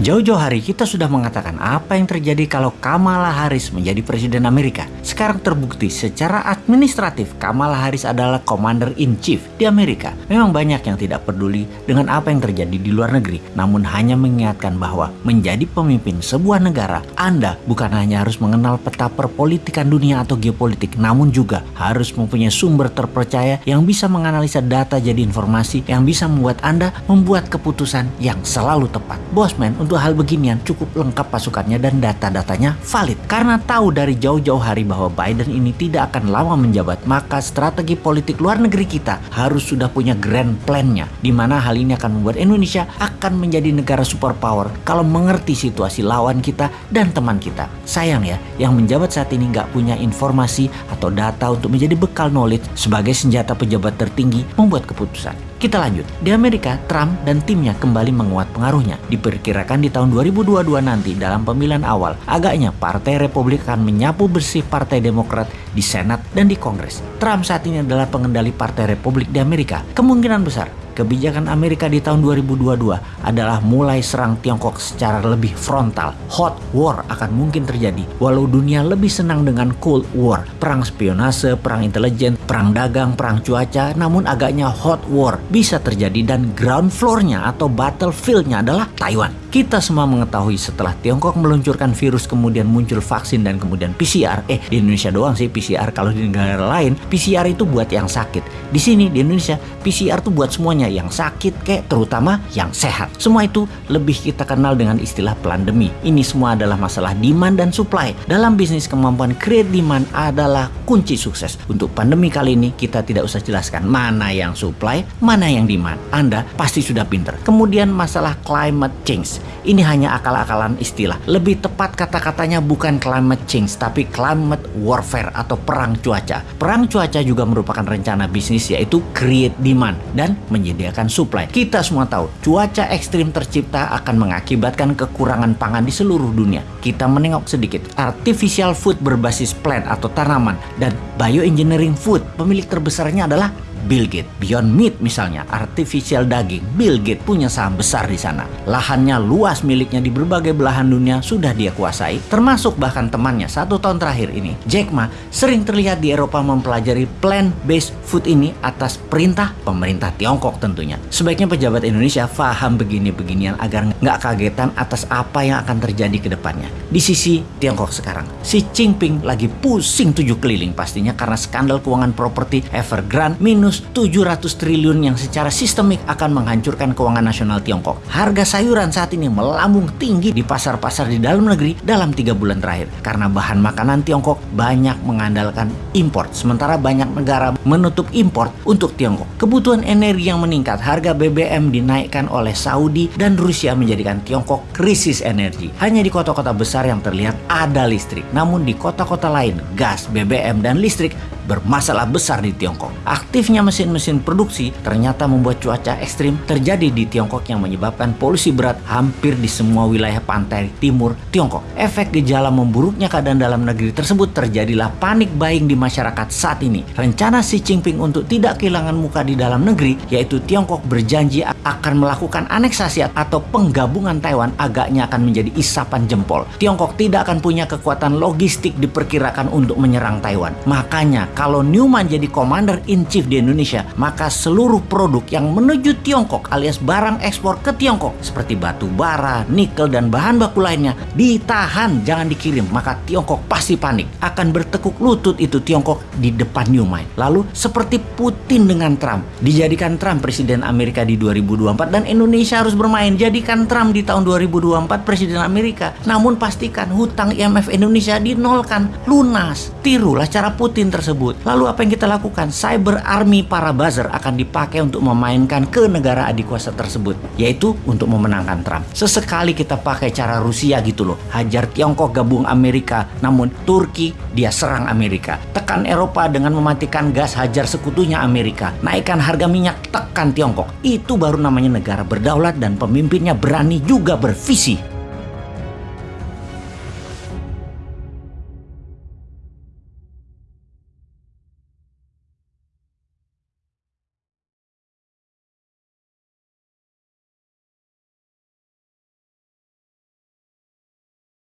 Jauh-jauh hari kita sudah mengatakan apa yang terjadi kalau Kamala Harris menjadi presiden Amerika. Sekarang terbukti secara administratif Kamala Harris adalah commander in chief di Amerika. Memang banyak yang tidak peduli dengan apa yang terjadi di luar negeri, namun hanya mengingatkan bahwa menjadi pemimpin sebuah negara, Anda bukan hanya harus mengenal peta perpolitikan dunia atau geopolitik, namun juga harus mempunyai sumber terpercaya yang bisa menganalisa data jadi informasi yang bisa membuat Anda membuat keputusan yang selalu tepat. Bosman, untuk hal beginian cukup lengkap pasukannya dan data-datanya valid. Karena tahu dari jauh-jauh hari bahwa Biden ini tidak akan lama menjabat, maka strategi politik luar negeri kita harus sudah punya grand plan-nya. Di mana hal ini akan membuat Indonesia akan menjadi negara superpower kalau mengerti situasi lawan kita dan teman kita. Sayang ya, yang menjabat saat ini nggak punya informasi atau data untuk menjadi bekal knowledge sebagai senjata pejabat tertinggi membuat keputusan. Kita lanjut. Di Amerika, Trump dan timnya kembali menguat pengaruhnya. Diperkirakan di tahun 2022 nanti dalam pemilihan awal, agaknya Partai Republik akan menyapu bersih Partai Demokrat di Senat dan di Kongres. Trump saat ini adalah pengendali Partai Republik di Amerika. Kemungkinan besar kebijakan Amerika di tahun 2022 adalah mulai serang Tiongkok secara lebih frontal. Hot war akan mungkin terjadi walau dunia lebih senang dengan Cold War, perang spionase, perang intelijen, perang dagang, perang cuaca, namun agaknya hot war bisa terjadi dan ground floor-nya atau battlefield-nya adalah Taiwan. Kita semua mengetahui setelah Tiongkok meluncurkan virus kemudian muncul vaksin dan kemudian PCR. Eh di Indonesia doang sih PCR kalau di negara lain PCR itu buat yang sakit. Di sini di Indonesia PCR itu buat semuanya yang sakit kayak terutama yang sehat. Semua itu lebih kita kenal dengan istilah pandemi. Ini semua adalah masalah demand dan supply. Dalam bisnis kemampuan create demand adalah kunci sukses. Untuk pandemi kali ini kita tidak usah jelaskan mana yang supply, mana yang demand. Anda pasti sudah pinter. Kemudian masalah climate change. Ini hanya akal-akalan istilah. Lebih tepat kata-katanya bukan climate change, tapi climate warfare atau perang cuaca. Perang cuaca juga merupakan rencana bisnis yaitu create demand dan menyediakan supply. Kita semua tahu, cuaca ekstrim tercipta akan mengakibatkan kekurangan pangan di seluruh dunia. Kita menengok sedikit. Artificial food berbasis plant atau tanaman dan bioengineering food, pemilik terbesarnya adalah Bill Gates. Beyond Meat misalnya, artificial daging, Bill Gates punya saham besar di sana. Lahannya luas miliknya di berbagai belahan dunia sudah dia kuasai, termasuk bahkan temannya satu tahun terakhir ini. Jack Ma sering terlihat di Eropa mempelajari plant-based food ini atas perintah pemerintah Tiongkok tentunya. Sebaiknya pejabat Indonesia paham begini-beginian agar nggak kagetan atas apa yang akan terjadi ke depannya. Di sisi Tiongkok sekarang, Xi Jinping lagi pusing tujuh keliling pastinya karena skandal keuangan properti Evergrande minus minus 700 triliun yang secara sistemik akan menghancurkan keuangan nasional Tiongkok. Harga sayuran saat ini melambung tinggi di pasar-pasar di dalam negeri dalam tiga bulan terakhir karena bahan makanan Tiongkok banyak mengandalkan impor, sementara banyak negara menutup impor untuk Tiongkok. Kebutuhan energi yang meningkat, harga BBM dinaikkan oleh Saudi dan Rusia menjadikan Tiongkok krisis energi. Hanya di kota-kota besar yang terlihat ada listrik, namun di kota-kota lain gas, BBM, dan listrik bermasalah besar di Tiongkok. Aktifnya mesin-mesin produksi ternyata membuat cuaca ekstrim terjadi di Tiongkok yang menyebabkan polusi berat hampir di semua wilayah pantai timur Tiongkok. Efek gejala memburuknya keadaan dalam negeri tersebut terjadilah panik buying di masyarakat saat ini. Rencana Xi Jinping untuk tidak kehilangan muka di dalam negeri, yaitu Tiongkok berjanji akan melakukan aneksasi atau penggabungan Taiwan agaknya akan menjadi isapan jempol. Tiongkok tidak akan punya kekuatan logistik diperkirakan untuk menyerang Taiwan. Makanya kalau Newman jadi commander in chief di Indonesia, maka seluruh produk yang menuju Tiongkok alias barang ekspor ke Tiongkok seperti batu bara, nikel dan bahan baku lainnya ditahan jangan dikirim. Maka Tiongkok pasti panik. Akan bertekuk lutut itu Tiongkok di depan Newman. Lalu seperti Putin dengan Trump, dijadikan Trump presiden Amerika di 2024 dan Indonesia harus bermain jadikan Trump di tahun 2024 presiden Amerika. Namun pastikan hutang IMF Indonesia dinolkan lunas. Tirulah cara Putin tersebut tersebut. Lalu apa yang kita lakukan? Cyber Army para buzzer akan dipakai untuk memainkan ke negara adik kuasa tersebut, yaitu untuk memenangkan Trump. Sesekali kita pakai cara Rusia gitu loh, hajar Tiongkok gabung Amerika, namun Turki dia serang Amerika. Tekan Eropa dengan mematikan gas hajar sekutunya Amerika. Naikkan harga minyak, tekan Tiongkok. Itu baru namanya negara berdaulat dan pemimpinnya berani juga bervisi.